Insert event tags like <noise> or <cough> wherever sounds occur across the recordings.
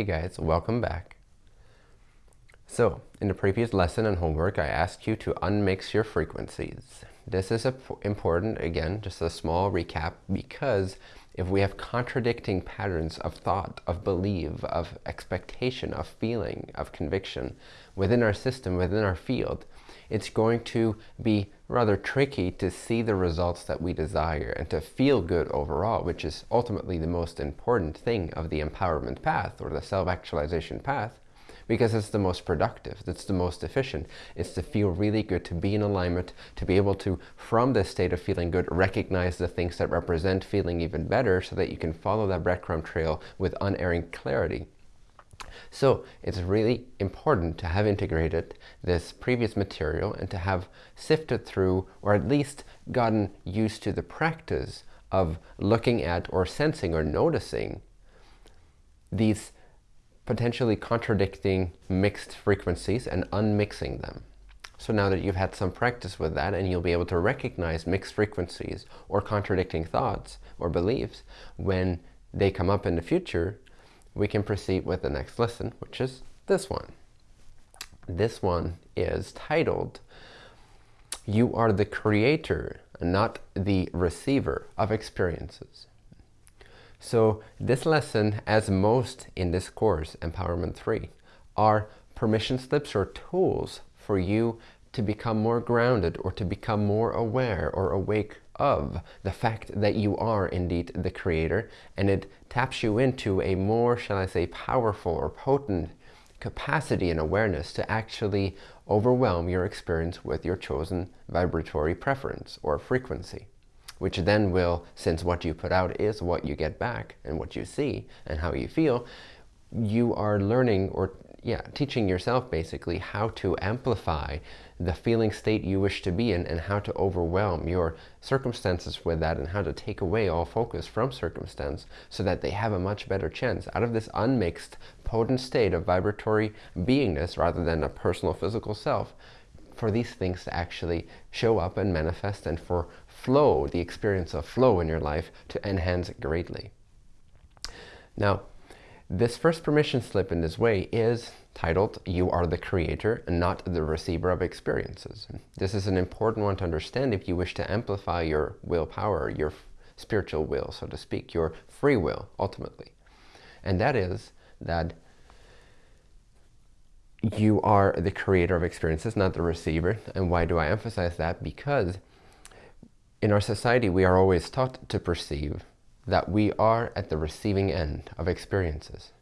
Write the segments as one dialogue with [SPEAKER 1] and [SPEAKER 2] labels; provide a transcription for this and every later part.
[SPEAKER 1] Hey guys, welcome back. So, in the previous lesson and homework, I asked you to unmix your frequencies. This is important, again, just a small recap, because if we have contradicting patterns of thought, of belief, of expectation, of feeling, of conviction within our system, within our field, it's going to be rather tricky to see the results that we desire and to feel good overall, which is ultimately the most important thing of the empowerment path or the self-actualization path because it's the most productive, it's the most efficient. It's to feel really good, to be in alignment, to be able to, from this state of feeling good, recognize the things that represent feeling even better so that you can follow that breadcrumb trail with unerring clarity. So it's really important to have integrated this previous material and to have sifted through or at least gotten used to the practice of looking at or sensing or noticing these potentially contradicting mixed frequencies and unmixing them. So now that you've had some practice with that and you'll be able to recognize mixed frequencies or contradicting thoughts or beliefs when they come up in the future, we can proceed with the next lesson, which is this one. This one is titled, You are the creator, not the receiver of experiences. So this lesson, as most in this course, Empowerment 3, are permission slips or tools for you to become more grounded or to become more aware or awake of the fact that you are indeed the creator. And it taps you into a more, shall I say, powerful or potent capacity and awareness to actually overwhelm your experience with your chosen vibratory preference or frequency which then will, since what you put out is what you get back and what you see and how you feel, you are learning or yeah, teaching yourself basically how to amplify the feeling state you wish to be in and how to overwhelm your circumstances with that and how to take away all focus from circumstance so that they have a much better chance out of this unmixed, potent state of vibratory beingness rather than a personal physical self for these things to actually show up and manifest and for flow, the experience of flow in your life to enhance greatly. Now, this first permission slip in this way is titled, You are the creator and not the receiver of experiences. This is an important one to understand if you wish to amplify your willpower, your spiritual will, so to speak, your free will, ultimately. And that is that you are the creator of experiences, not the receiver. And why do I emphasize that? Because in our society, we are always taught to perceive that we are at the receiving end of experiences.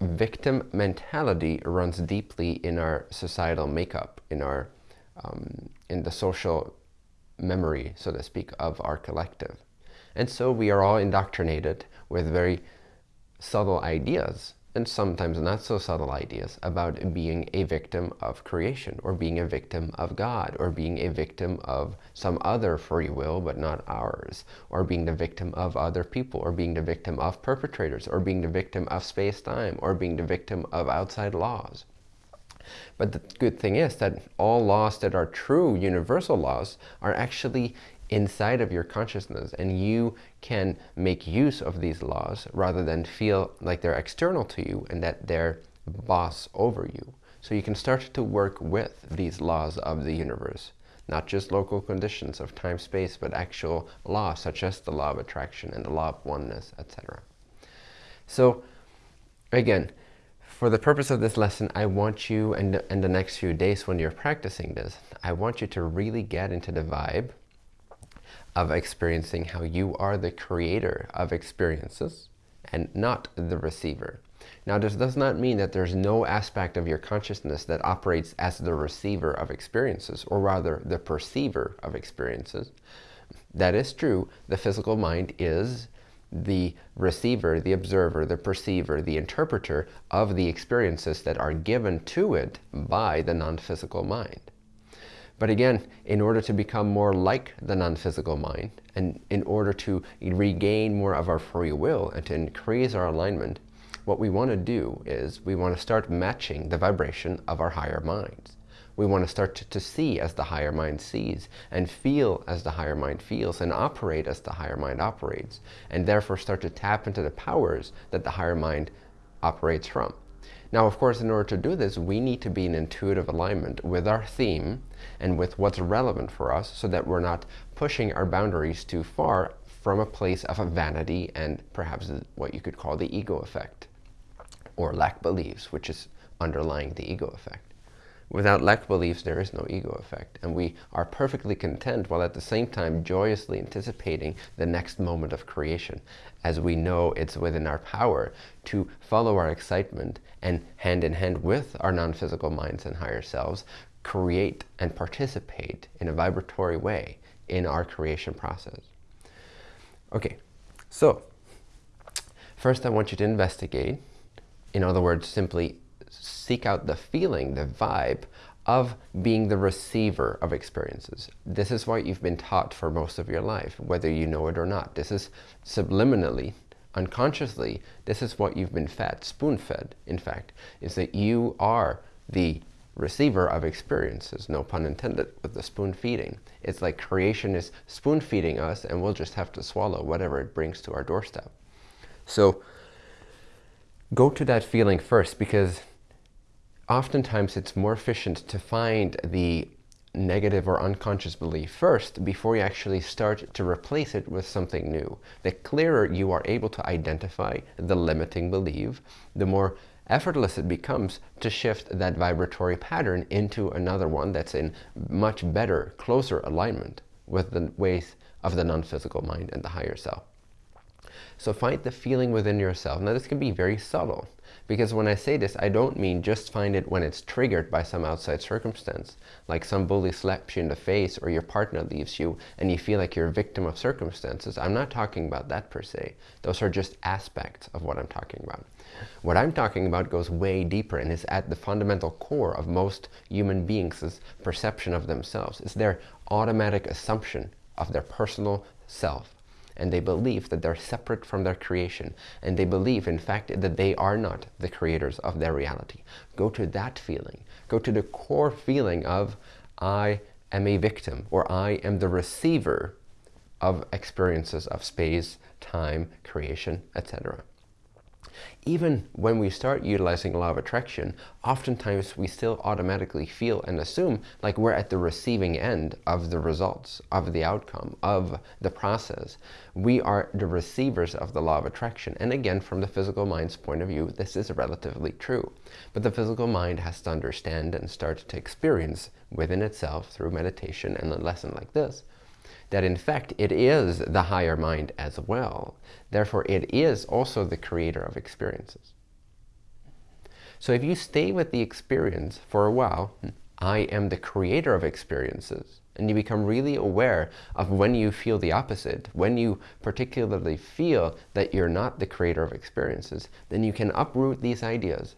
[SPEAKER 1] Victim mentality runs deeply in our societal makeup, in our um, in the social memory, so to speak, of our collective. And so we are all indoctrinated with very subtle ideas and sometimes not so subtle ideas about being a victim of creation or being a victim of God or being a victim of some other free will but not ours or being the victim of other people or being the victim of perpetrators or being the victim of space-time or being the victim of outside laws. But the good thing is that all laws that are true universal laws are actually inside of your consciousness and you can make use of these laws rather than feel like they're external to you and that they're boss over you. So you can start to work with these laws of the universe, not just local conditions of time, space, but actual laws such as the law of attraction and the law of oneness, etc. So again, for the purpose of this lesson, I want you, and in the next few days when you're practicing this, I want you to really get into the vibe of experiencing how you are the creator of experiences and not the receiver. Now, this does not mean that there's no aspect of your consciousness that operates as the receiver of experiences, or rather the perceiver of experiences. That is true. The physical mind is the receiver, the observer, the perceiver, the interpreter of the experiences that are given to it by the non-physical mind. But again, in order to become more like the non-physical mind, and in order to regain more of our free will and to increase our alignment, what we want to do is we want to start matching the vibration of our higher minds. We want to start to, to, see as the higher mind sees, and feel as the higher mind feels, and operate as the higher mind operates, and therefore start to tap into the powers that the higher mind operates from. Now, of course, in order to do this, we need to be in intuitive alignment with our theme and with what's relevant for us so that we're not pushing our boundaries too far from a place of a vanity and perhaps what you could call the ego effect or lack beliefs, which is underlying the ego effect. Without lack beliefs, there is no ego effect. And we are perfectly content while at the same time joyously anticipating the next moment of creation, as we know it's within our power to follow our excitement and hand in hand with our non-physical minds and higher selves, create and participate in a vibratory way in our creation process. Okay, so first I want you to investigate, in other words, simply seek out the feeling, the vibe of being the receiver of experiences. This is what you've been taught for most of your life, whether you know it or not. This is subliminally, unconsciously, this is what you've been fed, spoon-fed, in fact, is that you are the receiver of experiences, no pun intended, with the spoon feeding. It's like creation is spoon feeding us and we'll just have to swallow whatever it brings to our doorstep. So go to that feeling first because oftentimes it's more efficient to find the negative or unconscious belief first before you actually start to replace it with something new. The clearer you are able to identify the limiting belief, the more effortless it becomes to shift that vibratory pattern into another one that's in much better, closer alignment with the ways of the non-physical mind and the higher self. So find the feeling within yourself. Now this can be very subtle. Because when I say this, I don't mean just find it when it's triggered by some outside circumstance, like some bully slaps you in the face or your partner leaves you and you feel like you're a victim of circumstances. I'm not talking about that per se. Those are just aspects of what I'm talking about. What I'm talking about goes way deeper and is at the fundamental core of most human beings' perception of themselves. It's their automatic assumption of their personal self and they believe that they're separate from their creation and they believe in fact that they are not the creators of their reality. Go to that feeling. Go to the core feeling of I am a victim or I am the receiver of experiences of space time creation etc even when we start utilizing law of attraction, oftentimes we still automatically feel and assume like we're at the receiving end of the results, of the outcome, of the process. We are the receivers of the law of attraction. And again, from the physical mind's point of view, this is relatively true. But the physical mind has to understand and start to experience within itself through meditation and a lesson like this, that in fact it is the higher mind as well. Therefore, it is also the creator of experiences. So if you stay with the experience for a while, I am the creator of experiences, and you become really aware of when you feel the opposite, when you particularly feel that you're not the creator of experiences, then you can uproot these ideas.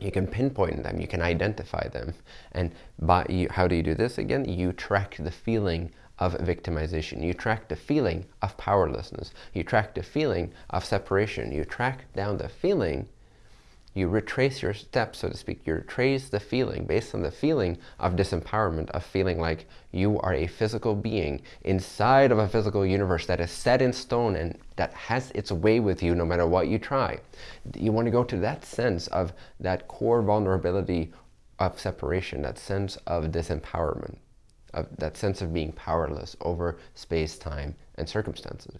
[SPEAKER 1] You can pinpoint them, you can identify them. And by, you, how do you do this again? You track the feeling of victimization. You track the feeling of powerlessness. You track the feeling of separation. You track down the feeling. You retrace your steps, so to speak. You retrace the feeling based on the feeling of disempowerment, of feeling like you are a physical being inside of a physical universe that is set in stone and that has its way with you no matter what you try. You want to go to that sense of that core vulnerability of separation, that sense of disempowerment of that sense of being powerless over space, time, and circumstances.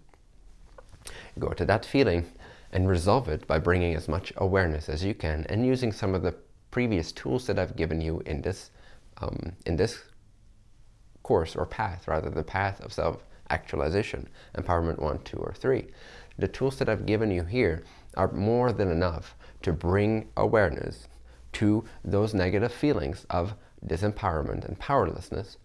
[SPEAKER 1] Go to that feeling and resolve it by bringing as much awareness as you can and using some of the previous tools that I've given you in this, um, in this course or path, rather the path of self-actualization, empowerment one, two, or three. The tools that I've given you here are more than enough to bring awareness to those negative feelings of disempowerment and powerlessness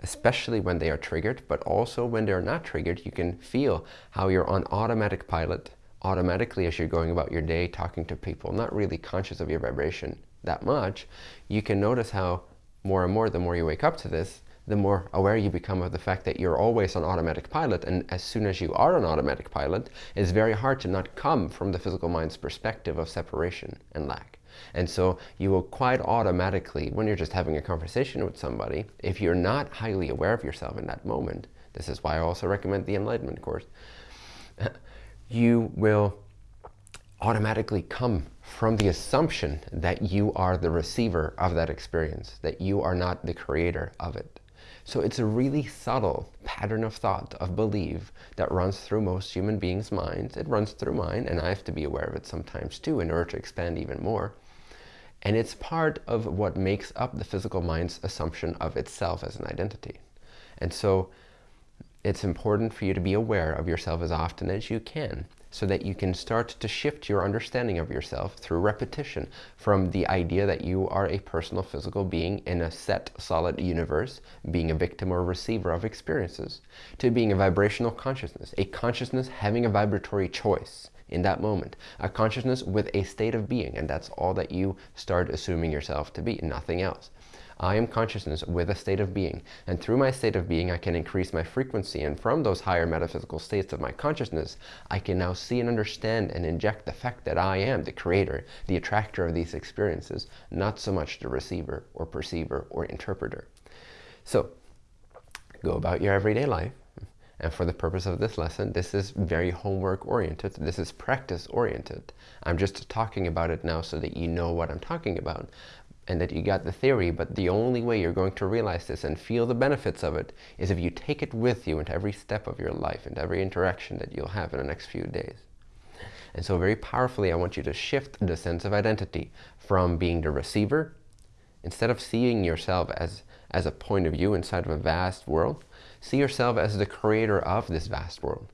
[SPEAKER 1] especially when they are triggered, but also when they're not triggered, you can feel how you're on automatic pilot automatically as you're going about your day, talking to people, not really conscious of your vibration that much. You can notice how more and more, the more you wake up to this, the more aware you become of the fact that you're always on automatic pilot. And as soon as you are on automatic pilot, it's very hard to not come from the physical mind's perspective of separation and lack. And so you will quite automatically, when you're just having a conversation with somebody, if you're not highly aware of yourself in that moment, this is why I also recommend the Enlightenment course, <laughs> you will automatically come from the assumption that you are the receiver of that experience, that you are not the creator of it. So it's a really subtle pattern of thought, of belief, that runs through most human beings' minds. It runs through mine, and I have to be aware of it sometimes too in order to expand even more. And it's part of what makes up the physical mind's assumption of itself as an identity. And so it's important for you to be aware of yourself as often as you can so that you can start to shift your understanding of yourself through repetition from the idea that you are a personal physical being in a set solid universe, being a victim or receiver of experiences, to being a vibrational consciousness, a consciousness having a vibratory choice in that moment, a consciousness with a state of being, and that's all that you start assuming yourself to be, nothing else. I am consciousness with a state of being. And through my state of being, I can increase my frequency. And from those higher metaphysical states of my consciousness, I can now see and understand and inject the fact that I am the creator, the attractor of these experiences, not so much the receiver or perceiver or interpreter. So, go about your everyday life. And for the purpose of this lesson, this is very homework oriented. This is practice oriented. I'm just talking about it now so that you know what I'm talking about and that you got the theory, but the only way you're going to realize this and feel the benefits of it is if you take it with you into every step of your life, and every interaction that you'll have in the next few days. And so very powerfully, I want you to shift the sense of identity from being the receiver, instead of seeing yourself as, as a point of view inside of a vast world, see yourself as the creator of this vast world.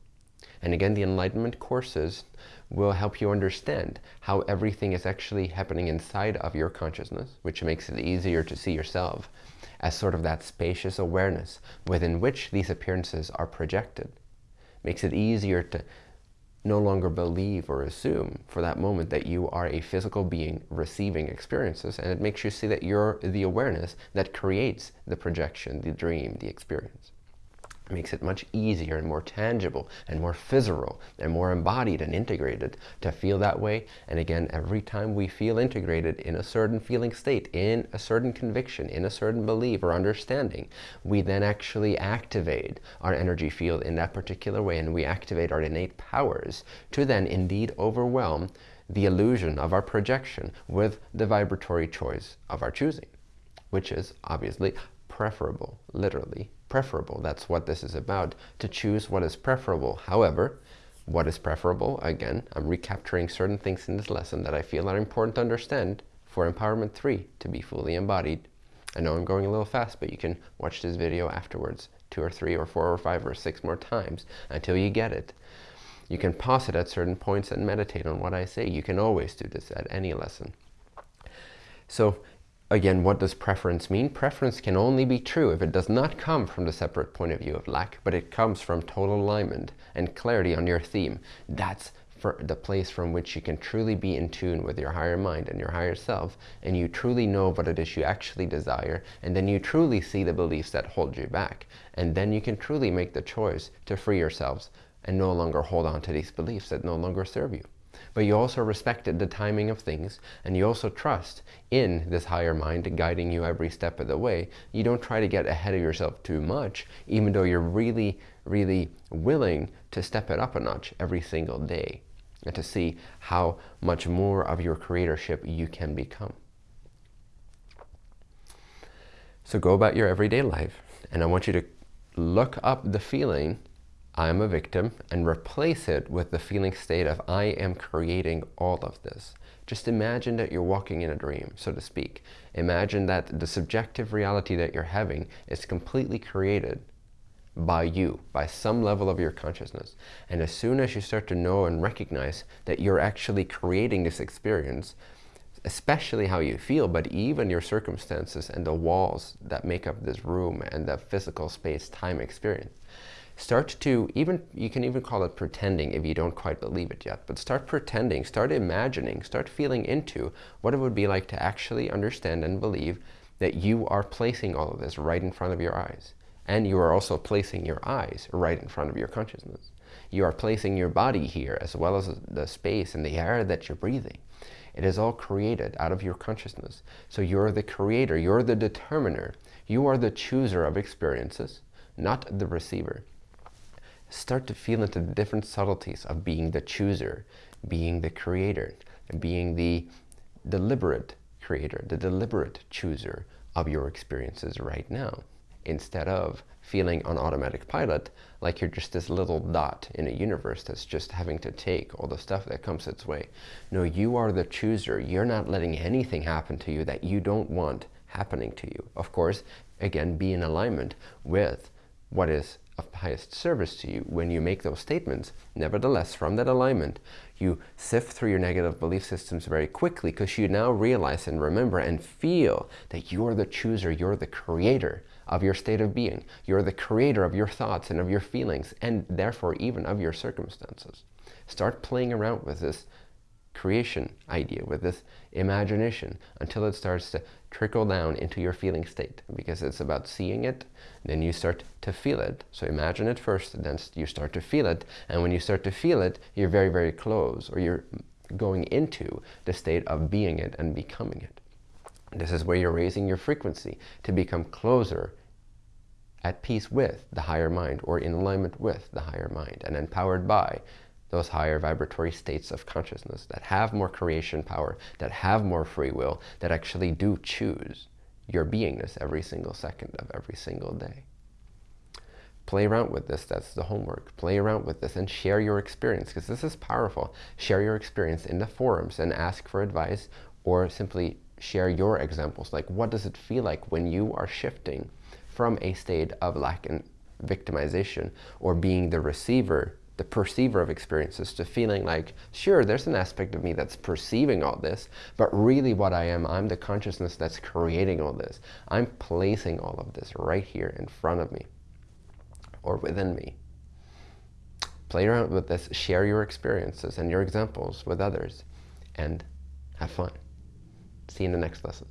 [SPEAKER 1] And again, the Enlightenment courses will help you understand how everything is actually happening inside of your consciousness, which makes it easier to see yourself as sort of that spacious awareness within which these appearances are projected. Makes it easier to no longer believe or assume for that moment that you are a physical being receiving experiences and it makes you see that you're the awareness that creates the projection, the dream, the experience makes it much easier and more tangible and more physical and more embodied and integrated to feel that way. And again, every time we feel integrated in a certain feeling state, in a certain conviction, in a certain belief or understanding, we then actually activate our energy field in that particular way and we activate our innate powers to then indeed overwhelm the illusion of our projection with the vibratory choice of our choosing, which is obviously preferable, literally preferable. That's what this is about, to choose what is preferable. However, what is preferable, again, I'm recapturing certain things in this lesson that I feel are important to understand for Empowerment 3 to be fully embodied. I know I'm going a little fast, but you can watch this video afterwards two or three or four or five or six more times until you get it. You can pause it at certain points and meditate on what I say. You can always do this at any lesson. So Again, what does preference mean? Preference can only be true if it does not come from the separate point of view of lack, but it comes from total alignment and clarity on your theme. That's the place from which you can truly be in tune with your higher mind and your higher self, and you truly know what it is you actually desire, and then you truly see the beliefs that hold you back. And then you can truly make the choice to free yourselves and no longer hold on to these beliefs that no longer serve you but you also respected the timing of things and you also trust in this higher mind guiding you every step of the way. You don't try to get ahead of yourself too much, even though you're really, really willing to step it up a notch every single day and to see how much more of your creatorship you can become. So go about your everyday life and I want you to look up the feeling I am a victim and replace it with the feeling state of I am creating all of this. Just imagine that you're walking in a dream, so to speak. Imagine that the subjective reality that you're having is completely created by you, by some level of your consciousness. And as soon as you start to know and recognize that you're actually creating this experience, especially how you feel, but even your circumstances and the walls that make up this room and the physical space-time experience, start to even you can even call it pretending if you don't quite believe it yet but start pretending start imagining start feeling into what it would be like to actually understand and believe that you are placing all of this right in front of your eyes. And you are also placing your eyes right in front of your consciousness. You are placing your body here as well as the space and the air that you're breathing. It is all created out of your consciousness. So you're the creator you're the determiner. You are the chooser of experiences not the receiver start to feel into the different subtleties of being the chooser, being the creator, being the deliberate creator, the deliberate chooser of your experiences right now, instead of feeling on automatic pilot like you're just this little dot in a universe that's just having to take all the stuff that comes its way. No, you are the chooser. You're not letting anything happen to you that you don't want happening to you. Of course, again, be in alignment with what is of highest service to you when you make those statements. Nevertheless, from that alignment, you sift through your negative belief systems very quickly because you now realize and remember and feel that you're the chooser, you're the creator of your state of being. You're the creator of your thoughts and of your feelings and therefore even of your circumstances. Start playing around with this creation idea, with this imagination until it starts to trickle down into your feeling state because it's about seeing it, then you start to feel it. So imagine it first, then you start to feel it. And when you start to feel it, you're very, very close or you're going into the state of being it and becoming it. This is where you're raising your frequency to become closer at peace with the higher mind or in alignment with the higher mind and empowered by those higher vibratory states of consciousness that have more creation power, that have more free will, that actually do choose your beingness every single second of every single day. Play around with this, that's the homework. Play around with this and share your experience because this is powerful. Share your experience in the forums and ask for advice or simply share your examples. Like what does it feel like when you are shifting from a state of lack and victimization or being the receiver the perceiver of experiences to feeling like, sure, there's an aspect of me that's perceiving all this, but really what I am, I'm the consciousness that's creating all this. I'm placing all of this right here in front of me or within me. Play around with this, share your experiences and your examples with others, and have fun. See you in the next lesson.